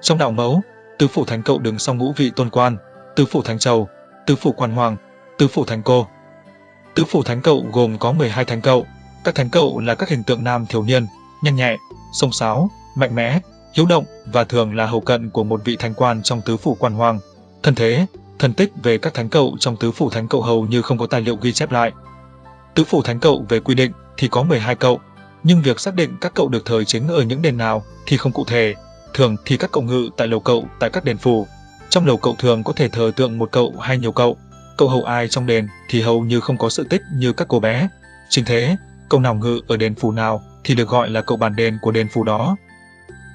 Trong đạo mẫu, tứ phủ thánh cậu đứng sau ngũ vị tôn quan, tứ phủ thánh trầu tứ phủ quan hoàng, tứ phủ thánh cô. Tứ phủ thánh cậu gồm có 12 thánh cậu, các thánh cậu là các hình tượng nam thiếu niên, nhanh nhẹ, sông sáo, mạnh mẽ, hiếu động và thường là hầu cận của một vị thánh quan trong tứ phủ quan hoàng. Thân thế, thần tích về các thánh cậu trong tứ phủ thánh cậu hầu như không có tài liệu ghi chép lại. Tứ phủ thánh cậu về quy định thì có 12 cậu, nhưng việc xác định các cậu được thời chính ở những đền nào thì không cụ thể. Thường thì các cậu ngự tại lầu cậu tại các đền phủ. Trong lầu cậu thường có thể thờ tượng một cậu hay nhiều cậu. Cậu hầu ai trong đền thì hầu như không có sự tích như các cô bé. Chính thế, cậu nào ngự ở đền phủ nào thì được gọi là cậu bản đền của đền phủ đó.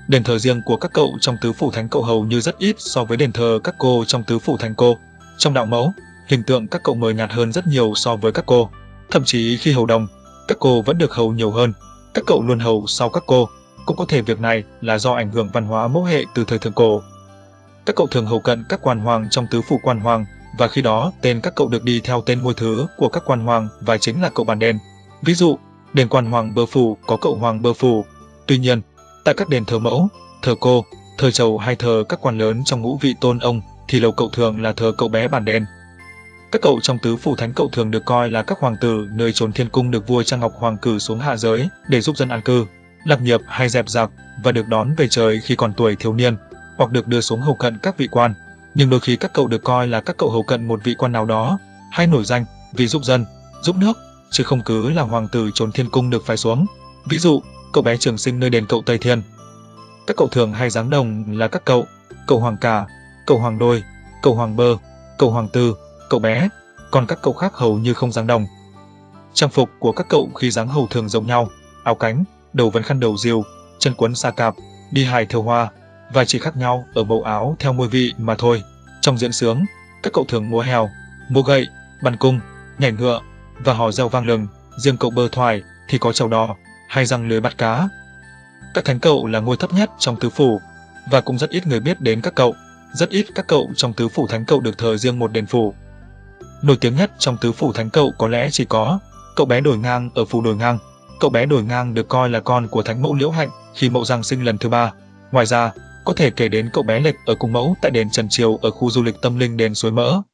Đền thờ riêng của các cậu trong tứ phủ thánh cậu hầu như rất ít so với đền thờ các cô trong tứ phủ thánh cô. Trong đạo mẫu, hình tượng các cậu mờ nhạt hơn rất nhiều so với các cô. Thậm chí khi hầu đồng, các cô vẫn được hầu nhiều hơn. Các cậu luôn hầu sau các cô. Cũng có thể việc này là do ảnh hưởng văn hóa mẫu hệ từ thời thượng cổ. Các cậu thường hầu cận các quan hoàng trong tứ phủ quan hoàng và khi đó tên các cậu được đi theo tên ngôi thứ của các quan hoàng và chính là cậu bản đền. Ví dụ, đền quan hoàng bơ phủ có cậu hoàng bơ phủ. Tuy nhiên, tại các đền thờ mẫu, thờ cô, thờ chầu hay thờ các quan lớn trong ngũ vị tôn ông thì lầu cậu thường là thờ cậu bé bản đền. Các cậu trong tứ phủ thánh cậu thường được coi là các hoàng tử nơi trốn thiên cung được vua Trang Ngọc Hoàng cử xuống hạ giới để giúp dân an cư, lập nghiệp hay dẹp giặc và được đón về trời khi còn tuổi thiếu niên, hoặc được đưa xuống hầu cận các vị quan. Nhưng đôi khi các cậu được coi là các cậu hầu cận một vị quan nào đó, hay nổi danh vì giúp dân, giúp nước, chứ không cứ là hoàng tử trốn thiên cung được phái xuống. Ví dụ, cậu bé trường sinh nơi đền cậu Tây Thiên. Các cậu thường hay giáng đồng là các cậu, cậu hoàng cả, cậu hoàng đôi, cậu hoàng bơ, cậu hoàng tư, cậu bé, còn các cậu khác hầu như không dáng đồng. Trang phục của các cậu khi dáng hầu thường giống nhau, áo cánh, đầu vấn khăn đầu diều, chân quấn sa cạp, đi hài thêu hoa, và chỉ khác nhau ở màu áo theo mùi vị mà thôi. Trong diễn sướng, các cậu thường múa heo, múa gậy, bắn cung, nhảy ngựa và hò reo vang lừng, riêng cậu bơ thoải thì có trầu đỏ hay răng lưới bắt cá. Các thánh cậu là ngôi thấp nhất trong tứ phủ và cũng rất ít người biết đến các cậu. Rất ít các cậu trong tứ phủ thánh cậu được thờ riêng một đền phủ. Nổi tiếng nhất trong tứ phủ thánh cậu có lẽ chỉ có cậu bé đổi ngang ở phủ đổi ngang. Cậu bé đổi ngang được coi là con của thánh mẫu Liễu Hạnh khi mẫu giang sinh lần thứ ba. Ngoài ra, có thể kể đến cậu bé lệch ở cùng mẫu tại đền Trần Triều ở khu du lịch tâm linh đền Suối Mỡ.